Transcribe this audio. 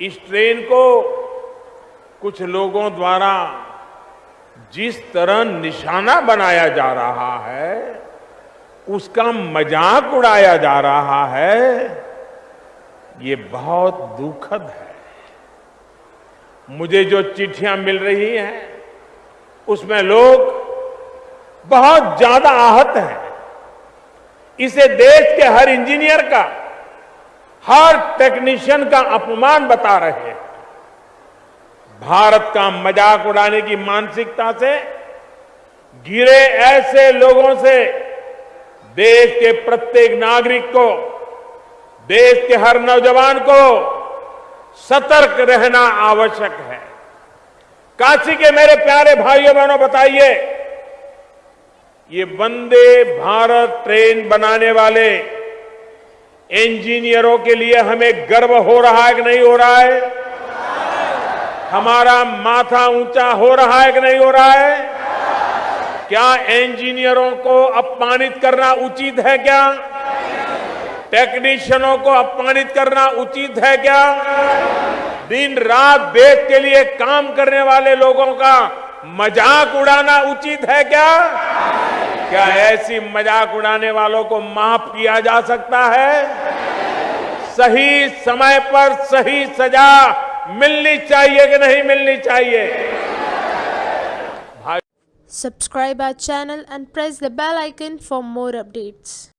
इस ट्रेन को कुछ लोगों द्वारा जिस तरह निशाना बनाया जा रहा है, उसका मज़ाक उड़ाया जा रहा है, ये बहुत दुखद है। मुझे जो चिट्ठियाँ मिल रही हैं, उसमें लोग बहुत ज़्यादा आहत हैं। इसे देश के हर इंजीनियर का हर टेक्नीशियन का अपमान बता रहे हैं। भारत का मज़ाक उड़ाने की मानसिकता से गिरे ऐसे लोगों से देश के प्रत्येक नागरिक को, देश के हर नौजवान को सतर्क रहना आवश्यक है। काशी के मेरे प्यारे भाइयों, बहनों, बताइए, ये वंदे भारत ट्रेन बनाने वाले इंजीनियरों के लिए हमें गर्व हो रहा है कि नहीं हो रहा है? हमारा माथा ऊँचा हो रहा है कि नहीं हो रहा है? क्या इंजीनियरों को अपमानित करना उचित है क्या? टेक्नीशियनों को अपमानित करना उचित है क्या? दिन रात देश के लिए काम करने वाले लोगों का मज़ाक उड़ाना उचित है क्या? क्या ऐसी मज़ाक उड़ाने वालों को माफ़ किया जा सकता है? सही समय पर सही सजा मिलनी चाहिए कि नहीं मिलनी चाहिए? Subscribe our channel and press the bell icon for more updates